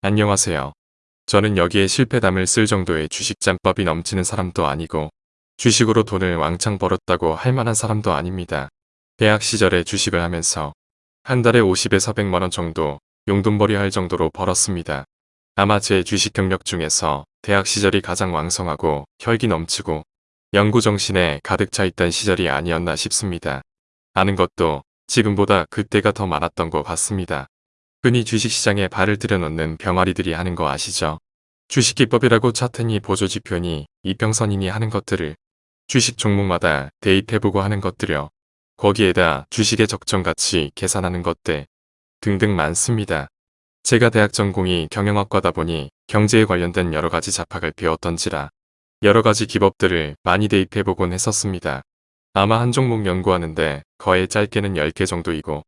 안녕하세요. 저는 여기에 실패담을 쓸 정도의 주식 짬법이 넘치는 사람도 아니고 주식으로 돈을 왕창 벌었다고 할 만한 사람도 아닙니다. 대학 시절에 주식을 하면서 한 달에 50에서 100만원 정도 용돈벌이 할 정도로 벌었습니다. 아마 제 주식 경력 중에서 대학 시절이 가장 왕성하고 혈기 넘치고 연구정신에 가득 차 있던 시절이 아니었나 싶습니다. 아는 것도 지금보다 그때가 더 많았던 것 같습니다. 흔히 주식시장에 발을 들여놓는 병아리들이 하는 거 아시죠? 주식기법이라고 차트니 보조지표니 이평선이니 하는 것들을 주식 종목마다 대입해보고 하는 것들요. 거기에다 주식의 적정가치 계산하는 것들 등등 많습니다. 제가 대학 전공이 경영학과다 보니 경제에 관련된 여러가지 잡학을 배웠던지라 여러가지 기법들을 많이 대입해보곤 했었습니다. 아마 한 종목 연구하는데 거의 짧게는 10개 정도이고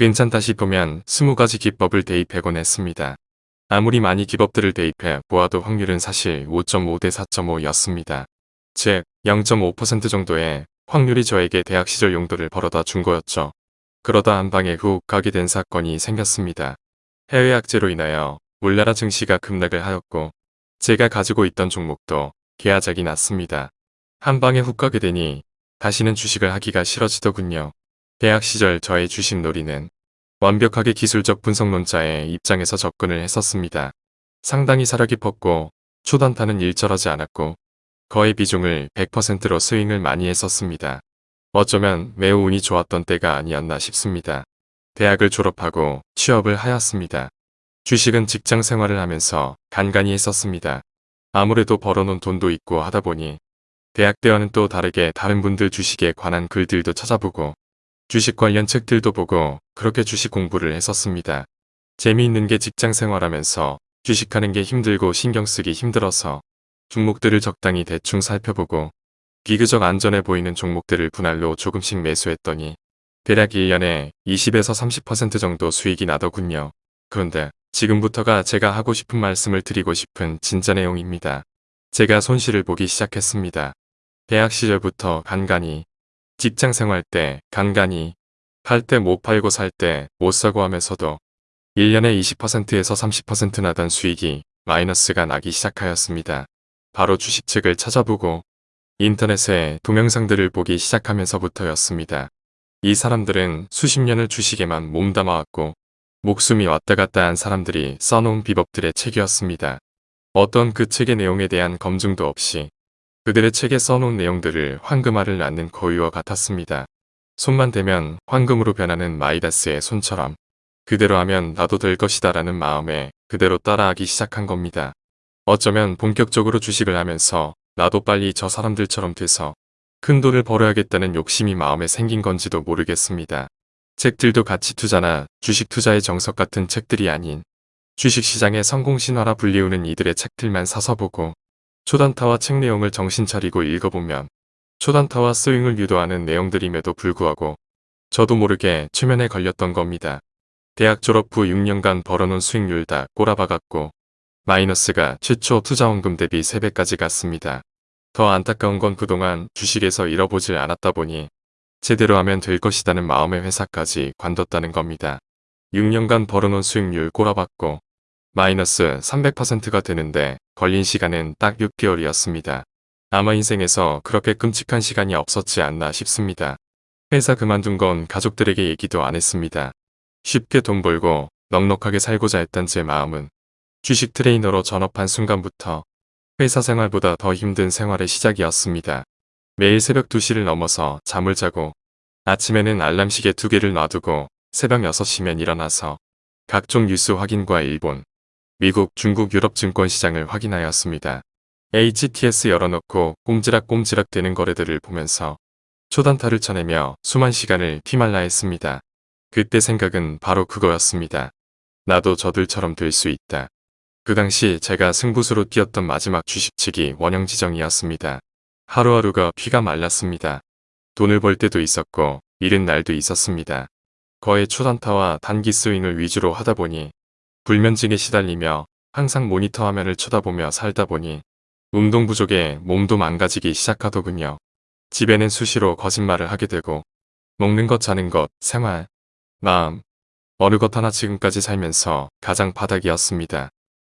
괜찮다 싶으면 20가지 기법을 대입해곤 했습니다. 아무리 많이 기법들을 대입해 보아도 확률은 사실 5.5 대 4.5였습니다. 즉 0.5% 정도의 확률이 저에게 대학 시절 용도를 벌어다 준 거였죠. 그러다 한 방에 훅 가게 된 사건이 생겼습니다. 해외 악재로 인하여 울나라 증시가 급락을 하였고 제가 가지고 있던 종목도 계약작이 났습니다. 한 방에 훅 가게 되니 다시는 주식을 하기가 싫어지더군요. 대학 시절 저의 주식 놀이는 완벽하게 기술적 분석론자의 입장에서 접근을 했었습니다. 상당히 살아 깊었고 초단타는 일절하지 않았고 거의 비중을 100%로 스윙을 많이 했었습니다. 어쩌면 매우 운이 좋았던 때가 아니었나 싶습니다. 대학을 졸업하고 취업을 하였습니다. 주식은 직장 생활을 하면서 간간히 했었습니다. 아무래도 벌어놓은 돈도 있고 하다 보니 대학 때와는 또 다르게 다른 분들 주식에 관한 글들도 찾아보고 주식 관련 책들도 보고 그렇게 주식 공부를 했었습니다. 재미있는 게 직장 생활하면서 주식하는 게 힘들고 신경 쓰기 힘들어서 종목들을 적당히 대충 살펴보고 비교적 안전해 보이는 종목들을 분할로 조금씩 매수했더니 대략 1년에 20에서 30% 정도 수익이 나더군요. 그런데 지금부터가 제가 하고 싶은 말씀을 드리고 싶은 진짜 내용입니다. 제가 손실을 보기 시작했습니다. 대학 시절부터 간간히, 직장 생활 때 간간히, 팔 때 못 팔고 살 때 못 사고 하면서도 1년에 20%에서 30% 나던 수익이 마이너스가 나기 시작하였습니다. 바로 주식책을 찾아보고 인터넷에 동영상들을 보기 시작하면서부터였습니다. 이 사람들은 수십 년을 주식에만 몸담아왔고 목숨이 왔다 갔다 한 사람들이 써놓은 비법들의 책이었습니다. 어떤 그 책의 내용에 대한 검증도 없이 그들의 책에 써놓은 내용들을 황금알을 낳는 거위와 같았습니다. 손만 대면 황금으로 변하는 마이다스의 손처럼 그대로 하면 나도 될 것이다 라는 마음에 그대로 따라하기 시작한 겁니다. 어쩌면 본격적으로 주식을 하면서 나도 빨리 저 사람들처럼 돼서 큰 돈을 벌어야겠다는 욕심이 마음에 생긴 건지도 모르겠습니다. 책들도 가치 투자나 주식 투자의 정석 같은 책들이 아닌 주식시장의 성공신화라 불리우는 이들의 책들만 사서 보고 초단타와 책 내용을 정신 차리고 읽어보면 초단타와 스윙을 유도하는 내용들임에도 불구하고 저도 모르게 최면에 걸렸던 겁니다. 대학 졸업 후 6년간 벌어놓은 수익률 다 꼬라박았고 마이너스가 최초 투자원금 대비 3배까지 갔습니다. 더 안타까운 건 그동안 주식에서 잃어보질 않았다 보니 제대로 하면 될 것이라는 마음의 회사까지 관뒀다는 겁니다. 6년간 벌어놓은 수익률 꼬라박고 마이너스 300%가 되는데 걸린 시간은 딱 6개월이었습니다. 아마 인생에서 그렇게 끔찍한 시간이 없었지 않나 싶습니다. 회사 그만둔 건 가족들에게 얘기도 안 했습니다. 쉽게 돈 벌고 넉넉하게 살고자 했던 제 마음은 주식 트레이너로 전업한 순간부터 회사 생활보다 더 힘든 생활의 시작이었습니다. 매일 새벽 2시를 넘어서 잠을 자고 아침에는 알람 시계 두 개를 놔두고 새벽 6시면 일어나서 각종 뉴스 확인과 일본, 미국, 중국, 유럽 증권 시장을 확인하였습니다. HTS 열어놓고 꼼지락꼼지락 되는 거래들을 보면서 초단타를 쳐내며 수만 시간을 피말라 했습니다. 그때 생각은 바로 그거였습니다. 나도 저들처럼 될 수 있다. 그 당시 제가 승부수로 뛰었던 마지막 주식치기 원형 지정이었습니다. 하루하루가 피가 말랐습니다. 돈을 벌 때도 있었고 잃은 날도 있었습니다. 거의 초단타와 단기 스윙을 위주로 하다 보니 불면증에 시달리며 항상 모니터 화면을 쳐다보며 살다 보니 운동 부족에 몸도 망가지기 시작하더군요. 집에는 수시로 거짓말을 하게 되고 먹는 것 자는 것, 생활, 마음, 어느 것 하나 지금까지 살면서 가장 바닥이었습니다.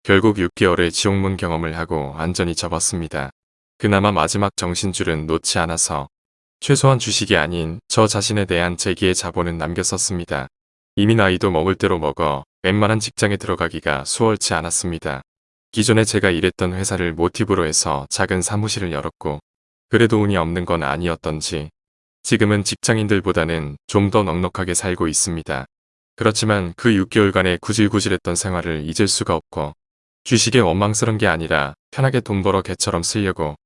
결국 6개월의 지옥문 경험을 하고 안전히 접었습니다. 그나마 마지막 정신줄은 놓지 않아서 최소한 주식이 아닌 저 자신에 대한 제기의 자본은 남겼었습니다. 이미 나이도 먹을 대로 먹어 웬만한 직장에 들어가기가 수월치 않았습니다. 기존에 제가 일했던 회사를 모티브로 해서 작은 사무실을 열었고 그래도 운이 없는 건 아니었던지 지금은 직장인들보다는 좀 더 넉넉하게 살고 있습니다. 그렇지만 그 6개월간의 구질구질했던 생활을 잊을 수가 없고 주식에 원망스런 게 아니라 편하게 돈 벌어 개처럼 쓰려고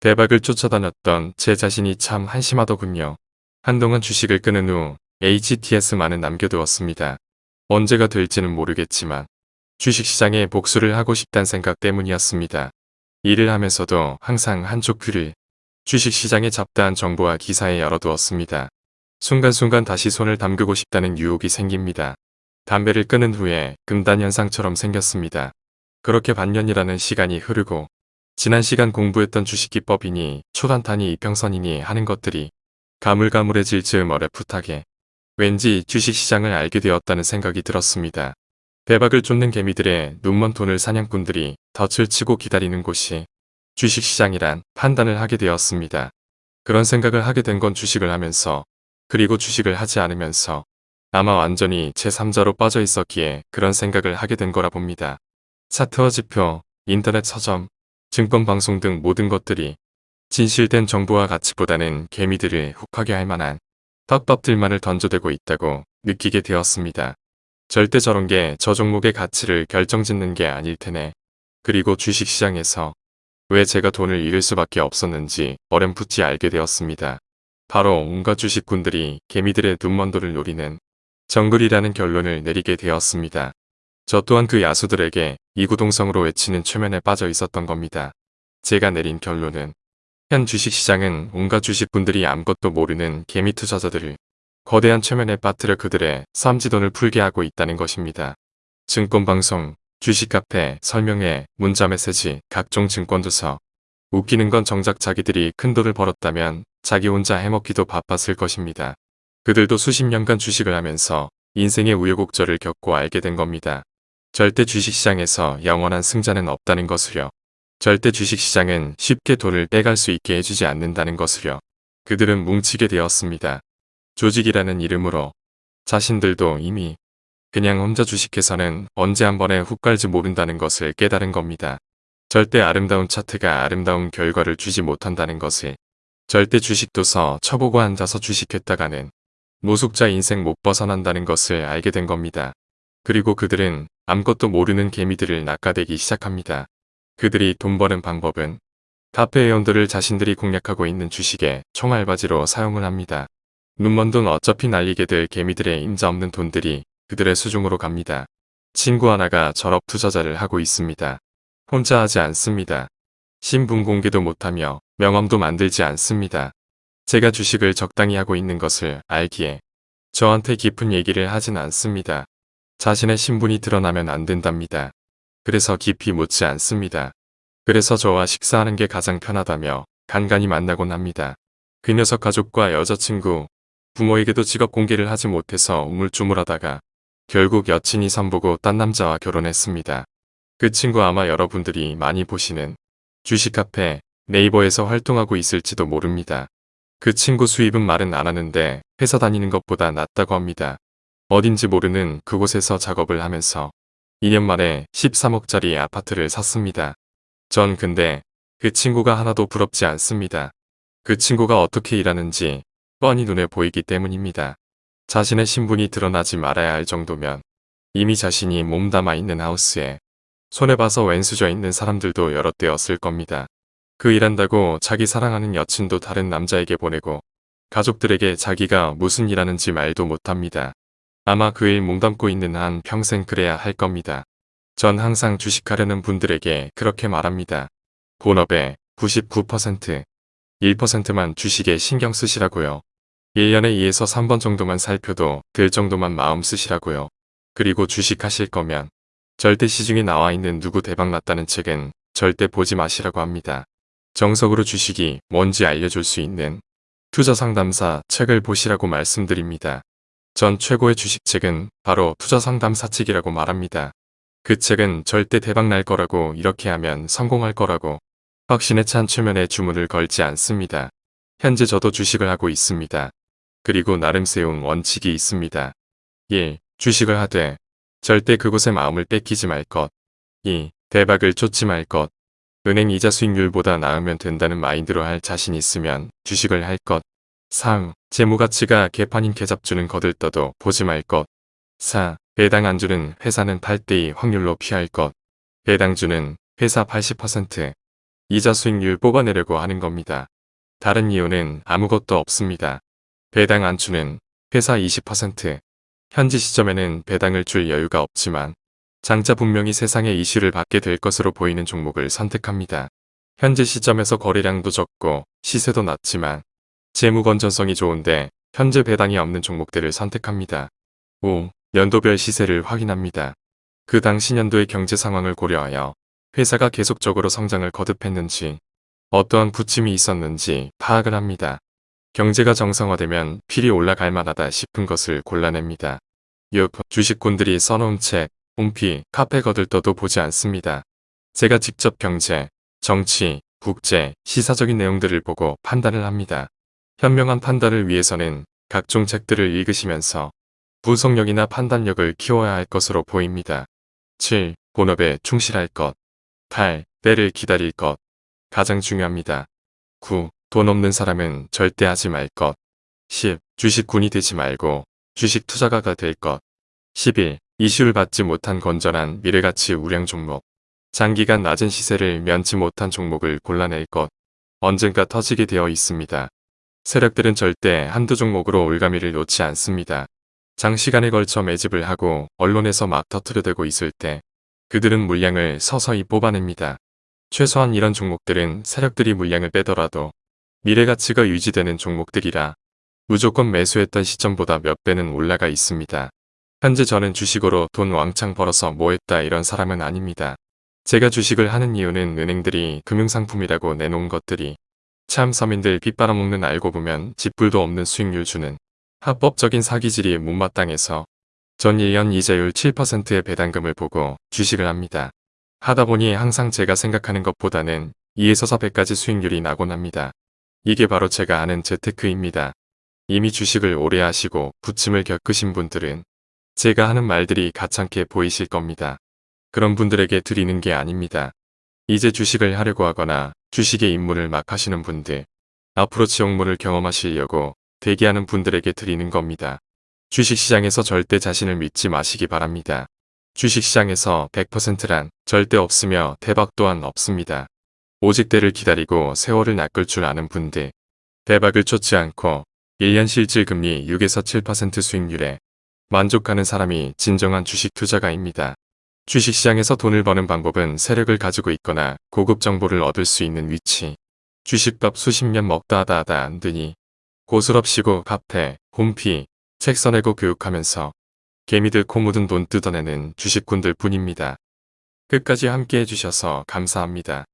대박을 쫓아다녔던 제 자신이 참 한심하더군요. 한동안 주식을 끊은 후 HTS만은 남겨두었습니다. 언제가 될지는 모르겠지만 주식시장에 복수를 하고 싶단 생각 때문이었습니다. 일을 하면서도 항상 한쪽 귀를 주식시장의 잡다한 정보와 기사에 열어두었습니다. 순간순간 다시 손을 담그고 싶다는 유혹이 생깁니다. 담배를 끊은 후에 금단 현상처럼 생겼습니다. 그렇게 반년이라는 시간이 흐르고 지난 시간 공부했던 주식기법이니 초단타니 이평선이니 하는 것들이 가물가물해질 즈음 어레풋하게 왠지 주식시장을 알게 되었다는 생각이 들었습니다. 대박을 쫓는 개미들의 눈먼 돈을 사냥꾼들이 덫을 치고 기다리는 곳이 주식시장이란 판단을 하게 되었습니다. 그런 생각을 하게 된 건 주식을 하면서 그리고 주식을 하지 않으면서 아마 완전히 제3자로 빠져 있었기에 그런 생각을 하게 된 거라 봅니다. 차트와 지표, 인터넷 서점, 증권방송 등 모든 것들이 진실된 정보와 가치보다는 개미들을 혹하게 할 만한 떡밥들만을 던져대고 있다고 느끼게 되었습니다. 절대 저런 게 저 종목의 가치를 결정짓는 게 아닐 테네. 그리고 주식시장에서 왜 제가 돈을 잃을 수밖에 없었는지 어렴풋이 알게 되었습니다. 바로 온갖 주식꾼들이 개미들의 눈먼도를 노리는 정글이라는 결론을 내리게 되었습니다. 저 또한 그 야수들에게 이구동성으로 외치는 최면에 빠져 있었던 겁니다. 제가 내린 결론은 현 주식시장은 온갖 주식분들이 아무것도 모르는 개미 투자자들을 거대한 최면에 빠뜨려 그들의 쌈지돈을 풀게 하고 있다는 것입니다. 증권방송, 주식카페, 설명회, 문자메시지, 각종 증권도서 웃기는 건 정작 자기들이 큰 돈을 벌었다면 자기 혼자 해먹기도 바빴을 것입니다. 그들도 수십 년간 주식을 하면서 인생의 우여곡절을 겪고 알게 된 겁니다. 절대 주식시장에서 영원한 승자는 없다는 것을요. 절대 주식시장은 쉽게 돈을 빼갈 수 있게 해주지 않는다는 것을요. 그들은 뭉치게 되었습니다. 조직이라는 이름으로 자신들도 이미 그냥 혼자 주식해서는 언제 한 번에 훅 갈지 모른다는 것을 깨달은 겁니다. 절대 아름다운 차트가 아름다운 결과를 주지 못한다는 것을 절대 주식도 서 쳐보고 앉아서 주식했다가는 노숙자 인생 못 벗어난다는 것을 알게 된 겁니다. 그리고 그들은 아무것도 모르는 개미들을 낚아대기 시작합니다. 그들이 돈 버는 방법은 카페 회원들을 자신들이 공략하고 있는 주식에 총알바지로 사용을 합니다. 눈먼 돈 어차피 날리게 될 개미들의 임자 없는 돈들이 그들의 수중으로 갑니다. 친구 하나가 전업 투자자를 하고 있습니다. 혼자 하지 않습니다. 신분 공개도 못하며 명함도 만들지 않습니다. 제가 주식을 적당히 하고 있는 것을 알기에 저한테 깊은 얘기를 하진 않습니다. 자신의 신분이 드러나면 안 된답니다. 그래서 깊이 묻지 않습니다. 그래서 저와 식사하는 게 가장 편하다며 간간히 만나곤 합니다. 그 녀석 가족과 여자친구, 부모에게도 직업 공개를 하지 못해서 우물쭈물하다가 결국 여친이 선보고 딴 남자와 결혼했습니다. 그 친구 아마 여러분들이 많이 보시는 주식 카페 네이버에서 활동하고 있을지도 모릅니다. 그 친구 수입은 말은 안 하는데 회사 다니는 것보다 낫다고 합니다. 어딘지 모르는 그곳에서 작업을 하면서 2년 만에 13억짜리 아파트를 샀습니다. 전 근데 그 친구가 하나도 부럽지 않습니다. 그 친구가 어떻게 일하는지 뻔히 눈에 보이기 때문입니다. 자신의 신분이 드러나지 말아야 할 정도면 이미 자신이 몸담아 있는 하우스에 손에 봐서 왼수져 있는 사람들도 여러 때였을 겁니다. 그 일한다고 자기 사랑하는 여친도 다른 남자에게 보내고 가족들에게 자기가 무슨 일하는지 말도 못합니다. 아마 그일 몸담고 있는 한 평생 그래야 할 겁니다. 전 항상 주식하려는 분들에게 그렇게 말합니다. 본업의 99%, 1%만 주식에 신경 쓰시라고요. 1년에 2에서 3번 정도만 살펴도 될 정도만 마음 쓰시라고요. 그리고 주식하실 거면 절대 시중에 나와 있는 누구 대박 났다는 책은 절대 보지 마시라고 합니다. 정석으로 주식이 뭔지 알려줄 수 있는 투자 상담사 책을 보시라고 말씀드립니다. 전 최고의 주식책은 바로 투자 상담사 책이라고 말합니다. 그 책은 절대 대박 날 거라고 이렇게 하면 성공할 거라고 확신에 찬 최면에 주문을 걸지 않습니다. 현재 저도 주식을 하고 있습니다. 그리고 나름 세운 원칙이 있습니다. 1. 주식을 하되 절대 그곳에 마음을 뺏기지 말 것. 2. 대박을 쫓지 말 것. 은행 이자 수익률보다 나으면 된다는 마인드로 할 자신 있으면 주식을 할 것. 3. 재무가치가 개판인 계잡주는 거들떠도 보지 말 것. 4. 배당 안주는 회사는 8대2 확률로 피할 것. 배당주는 회사 80% 이자 수익률 뽑아내려고 하는 겁니다. 다른 이유는 아무것도 없습니다. 배당 안주는 회사 20% 현지 시점에는 배당을 줄 여유가 없지만 장자 분명히 세상에 이슈를 받게 될 것으로 보이는 종목을 선택합니다. 현재 시점에서 거래량도 적고 시세도 낮지만 재무 건전성이 좋은데 현재 배당이 없는 종목들을 선택합니다. 5. 연도별 시세를 확인합니다. 그 당시 년도의 경제 상황을 고려하여 회사가 계속적으로 성장을 거듭했는지 어떠한 부침이 있었는지 파악을 합니다. 경제가 정상화되면 필이 올라갈 만하다 싶은 것을 골라냅니다. 6. 주식꾼들이 써놓은 책, 홈피, 카페 거들떠도 보지 않습니다. 제가 직접 경제, 정치, 국제, 시사적인 내용들을 보고 판단을 합니다. 현명한 판단을 위해서는 각종 책들을 읽으시면서 분석력이나 판단력을 키워야 할 것으로 보입니다. 7. 본업에 충실할 것. 8. 때를 기다릴 것. 가장 중요합니다. 9. 돈 없는 사람은 절대 하지 말 것. 10. 주식군이 되지 말고 주식 투자가가 될 것. 11. 이슈를 받지 못한 건전한 미래가치 우량 종목. 장기간 낮은 시세를 면치 못한 종목을 골라낼 것. 언젠가 터지게 되어 있습니다. 세력들은 절대 한두 종목으로 올가미를 놓지 않습니다. 장시간에 걸쳐 매집을 하고 언론에서 막 터트려대고 있을 때 그들은 물량을 서서히 뽑아냅니다. 최소한 이런 종목들은 세력들이 물량을 빼더라도 미래 가치가 유지되는 종목들이라 무조건 매수했던 시점보다 몇 배는 올라가 있습니다. 현재 저는 주식으로 돈 왕창 벌어서 뭐 했다 이런 사람은 아닙니다. 제가 주식을 하는 이유는 은행들이 금융상품이라고 내놓은 것들이 참 서민들 빚 빨아먹는 알고 보면 집불도 없는 수익률 주는 합법적인 사기질이 못마땅해서 전 1년 이자율 7%의 배당금을 보고 주식을 합니다. 하다 보니 항상 제가 생각하는 것보다는 2에서 4배까지 수익률이 나곤 합니다. 이게 바로 제가 아는 재테크입니다. 이미 주식을 오래 하시고 부침을 겪으신 분들은 제가 하는 말들이 가찮게 보이실 겁니다. 그런 분들에게 드리는 게 아닙니다. 이제 주식을 하려고 하거나 주식의 입문을 막 하시는 분들, 앞으로 지옥문을 경험하시려고 대기하는 분들에게 드리는 겁니다. 주식시장에서 절대 자신을 믿지 마시기 바랍니다. 주식시장에서 100%란 절대 없으며 대박 또한 없습니다. 오직 때를 기다리고 세월을 낚을 줄 아는 분들, 대박을 쫓지 않고 1년 실질 금리 6에서 7% 수익률에 만족하는 사람이 진정한 주식 투자가입니다. 주식시장에서 돈을 버는 방법은 세력을 가지고 있거나 고급 정보를 얻을 수 있는 위치. 주식밥 수십 년 먹다 하다 하다 안 되니 고스럽시고 카페, 홈피, 책 써내고 교육하면서 개미들 코 묻은 돈 뜯어내는 주식꾼들 뿐입니다. 끝까지 함께 해주셔서 감사합니다.